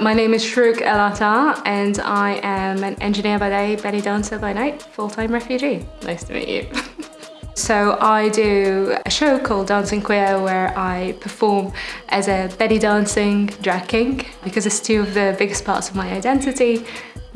My name is Shrouk El Atta and I am an engineer by day, belly dancer by night, full-time refugee. Nice to meet you. So I do a show called Dancing Queer where I perform as a belly dancing drag king because it's two of the biggest parts of my identity.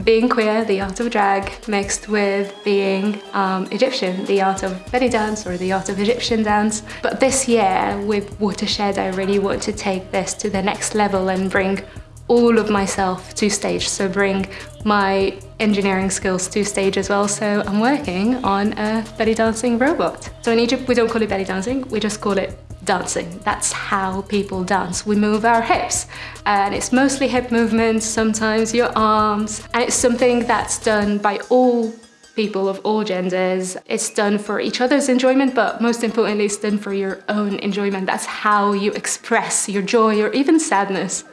Being queer, the art of drag, mixed with being um, Egyptian, the art of belly dance or the art of Egyptian dance. But this year with Watershed, I really want to take this to the next level and bring all of myself to stage, so bring my engineering skills to stage as well. So I'm working on a belly dancing robot. So in Egypt, we don't call it belly dancing, we just call it dancing. That's how people dance. We move our hips and it's mostly hip movements, sometimes your arms, and it's something that's done by all people of all genders. It's done for each other's enjoyment, but most importantly, it's done for your own enjoyment. That's how you express your joy or even sadness.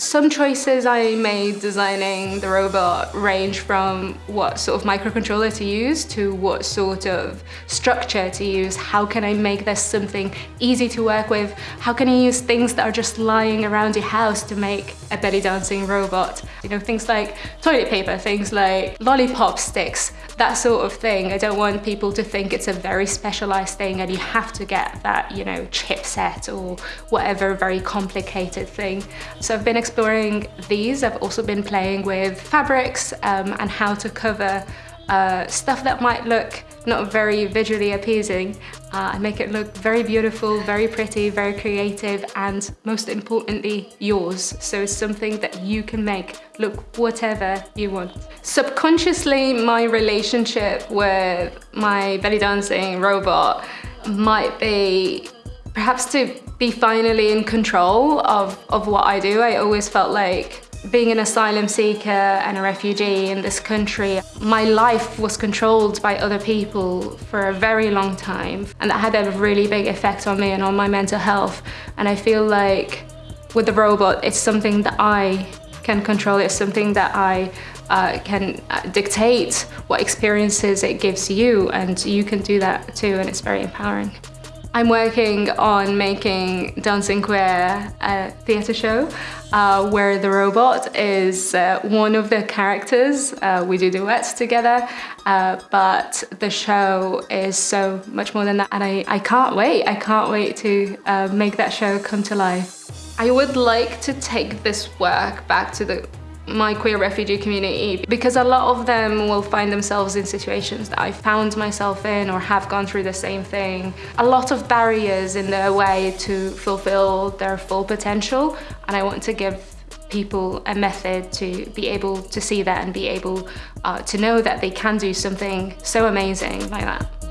Some choices I made designing the robot range from what sort of microcontroller to use to what sort of structure to use. How can I make this something easy to work with? How can I use things that are just lying around your house to make a belly dancing robot? You know, things like toilet paper, things like lollipop sticks, that sort of thing. I don't want people to think it's a very specialized thing and you have to get that, you know, chipset or whatever very complicated thing. So I've been exploring these. I've also been playing with fabrics um, and how to cover uh, stuff that might look not very visually appeasing uh, and make it look very beautiful, very pretty, very creative and most importantly yours. So it's something that you can make look whatever you want. Subconsciously my relationship with my belly dancing robot might be perhaps to be finally in control of, of what I do. I always felt like being an asylum seeker and a refugee in this country, my life was controlled by other people for a very long time. And that had a really big effect on me and on my mental health. And I feel like with the robot, it's something that I can control. It's something that I uh, can uh, dictate what experiences it gives you and you can do that too and it's very empowering. I'm working on making Dancing Queer a theatre show uh, where the robot is uh, one of the characters. Uh, we do duets together, uh, but the show is so much more than that and I, I can't wait. I can't wait to uh, make that show come to life. I would like to take this work back to the my queer refugee community because a lot of them will find themselves in situations that I found myself in or have gone through the same thing. A lot of barriers in their way to fulfill their full potential and I want to give people a method to be able to see that and be able uh, to know that they can do something so amazing like that.